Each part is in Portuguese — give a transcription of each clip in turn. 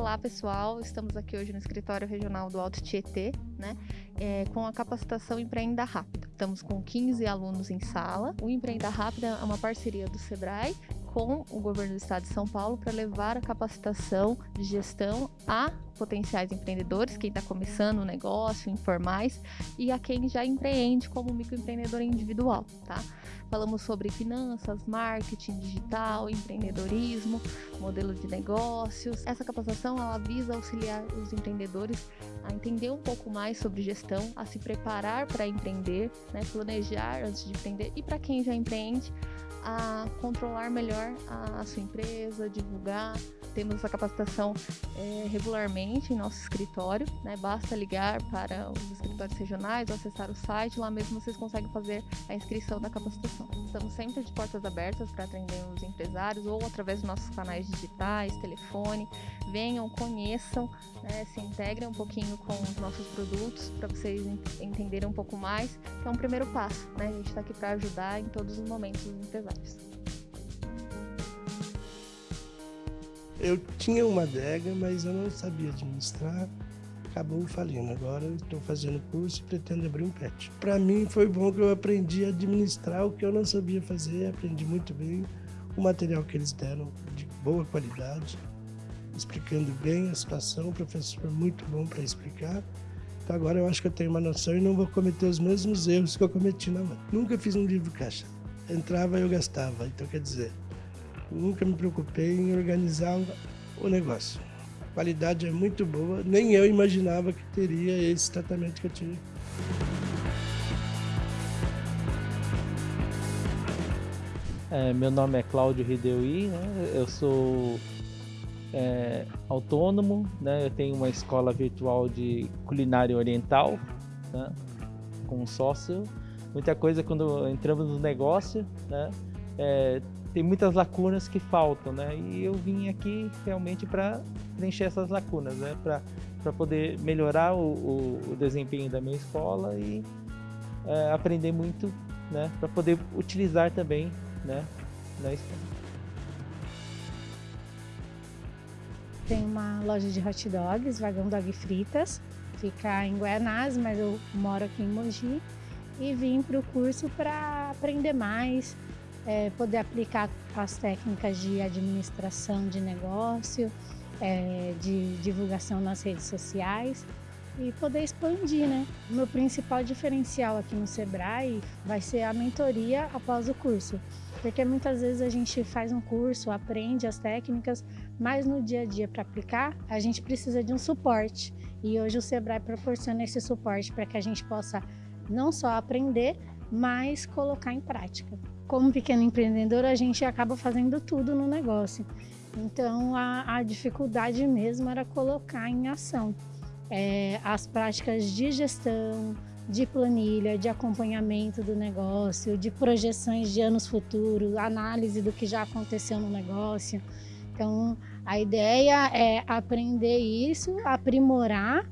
Olá pessoal, estamos aqui hoje no escritório regional do Alto Tietê, né, é, com a capacitação Empreenda Rápida. Estamos com 15 alunos em sala. O Empreenda Rápida é uma parceria do Sebrae com o governo do estado de São Paulo para levar a capacitação de gestão a potenciais empreendedores, quem está começando o um negócio, informais, e a quem já empreende como microempreendedor individual, tá? Falamos sobre finanças, marketing digital, empreendedorismo, modelo de negócios. Essa capacitação ela visa auxiliar os empreendedores a entender um pouco mais sobre gestão, a se preparar para empreender, né, planejar antes de empreender e para quem já empreende, a controlar melhor a, sua empresa, divulgar. Temos essa capacitação é, regularmente em nosso escritório, né? basta ligar para os escritórios regionais ou acessar o site, lá mesmo vocês conseguem fazer a inscrição da capacitação. Estamos sempre de portas abertas para atender os empresários ou através dos nossos canais digitais, telefone. Venham, conheçam, né? se integrem um pouquinho com os nossos produtos para vocês entenderem um pouco mais, que é um primeiro passo. Né? A gente está aqui para ajudar em todos os momentos os empresários. Eu tinha uma adega, mas eu não sabia administrar, acabou falindo. Agora estou fazendo curso e pretendo abrir um pet. Para mim foi bom que eu aprendi a administrar o que eu não sabia fazer, aprendi muito bem. O material que eles deram de boa qualidade, explicando bem a situação, o professor muito bom para explicar. Então agora eu acho que eu tenho uma noção e não vou cometer os mesmos erros que eu cometi na mão. Nunca fiz um livro caixa entrava eu gastava. Então, quer dizer, nunca me preocupei em organizar o negócio. A qualidade é muito boa, nem eu imaginava que teria esse tratamento que eu tive. É, meu nome é Cláudio Rideui, né? eu sou é, autônomo, né? eu tenho uma escola virtual de culinária oriental, né? com um sócio muita coisa quando entramos no negócio, né? É, tem muitas lacunas que faltam, né? E eu vim aqui realmente para preencher essas lacunas, né? Para poder melhorar o, o, o, desempenho da minha escola e é, aprender muito, né? Para poder utilizar também, né? Na escola. Tem uma loja de hot dogs, Vagão Dog Fritas, fica em Guianás, mas eu moro aqui em Mogi e vim para o curso para aprender mais, é, poder aplicar as técnicas de administração de negócio, é, de divulgação nas redes sociais e poder expandir, né? O meu principal diferencial aqui no Sebrae vai ser a mentoria após o curso, porque muitas vezes a gente faz um curso, aprende as técnicas, mas no dia a dia para aplicar, a gente precisa de um suporte. E hoje o Sebrae proporciona esse suporte para que a gente possa não só aprender, mas colocar em prática. Como pequeno empreendedor, a gente acaba fazendo tudo no negócio. Então, a, a dificuldade mesmo era colocar em ação é, as práticas de gestão, de planilha, de acompanhamento do negócio, de projeções de anos futuros, análise do que já aconteceu no negócio. Então, a ideia é aprender isso, aprimorar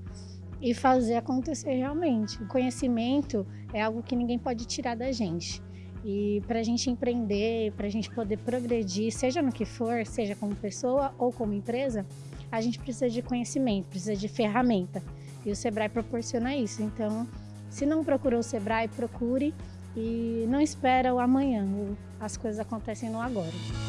e fazer acontecer realmente. O conhecimento é algo que ninguém pode tirar da gente. E para a gente empreender, para a gente poder progredir, seja no que for, seja como pessoa ou como empresa, a gente precisa de conhecimento, precisa de ferramenta. E o Sebrae proporciona isso. Então, se não procurou o Sebrae, procure e não espera o amanhã. As coisas acontecem no agora.